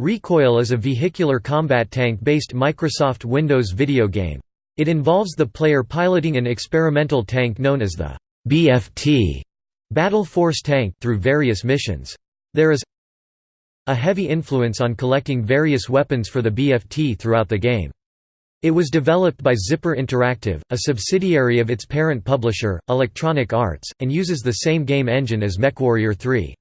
Recoil is a vehicular combat tank-based Microsoft Windows video game. It involves the player piloting an experimental tank known as the BFT Battle Force Tank through various missions. There is a heavy influence on collecting various weapons for the BFT throughout the game. It was developed by Zipper Interactive, a subsidiary of its parent publisher, Electronic Arts, and uses the same game engine as MechWarrior 3.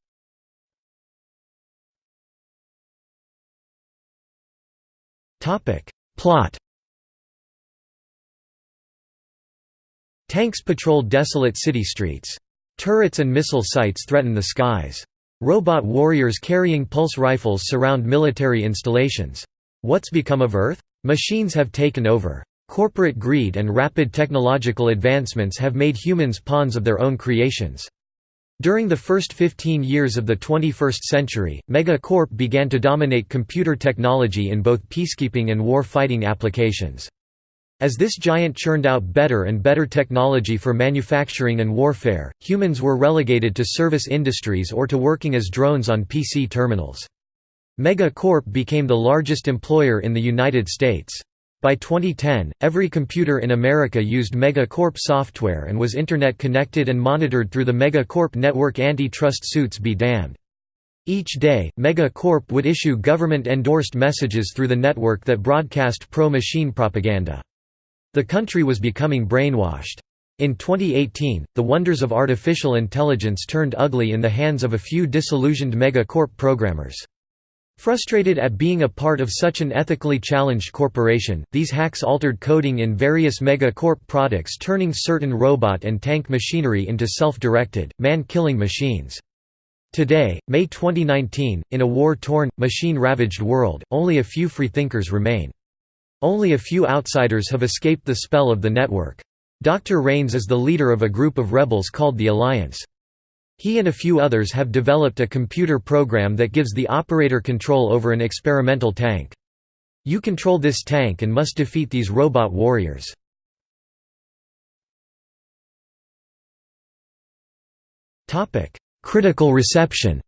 Plot Tanks patrol desolate city streets. Turrets and missile sites threaten the skies. Robot warriors carrying pulse rifles surround military installations. What's become of Earth? Machines have taken over. Corporate greed and rapid technological advancements have made humans pawns of their own creations. During the first 15 years of the 21st century, Mega Corp began to dominate computer technology in both peacekeeping and war-fighting applications. As this giant churned out better and better technology for manufacturing and warfare, humans were relegated to service industries or to working as drones on PC terminals. Mega Corp became the largest employer in the United States. By 2010, every computer in America used MegaCorp software and was Internet connected and monitored through the MegaCorp network antitrust suits be damned. Each day, MegaCorp would issue government-endorsed messages through the network that broadcast pro-machine propaganda. The country was becoming brainwashed. In 2018, the wonders of artificial intelligence turned ugly in the hands of a few disillusioned MegaCorp programmers. Frustrated at being a part of such an ethically challenged corporation, these hacks altered coding in various Megacorp products turning certain robot and tank machinery into self-directed, man-killing machines. Today, May 2019, in a war-torn, machine-ravaged world, only a few freethinkers remain. Only a few outsiders have escaped the spell of the network. Dr. Rains is the leader of a group of rebels called the Alliance. He and a few others have developed a computer program that gives the operator control over an experimental tank. You control this tank and must defeat these robot warriors. Critical reception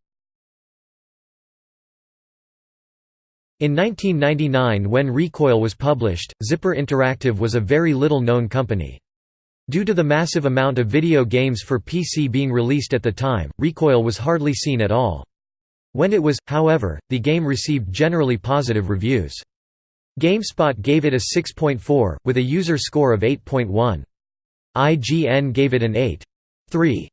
In 1999 when Recoil was published, Zipper Interactive was a very little known company. Due to the massive amount of video games for PC being released at the time, Recoil was hardly seen at all. When it was, however, the game received generally positive reviews. GameSpot gave it a 6.4, with a user score of 8.1. IGN gave it an 8.3.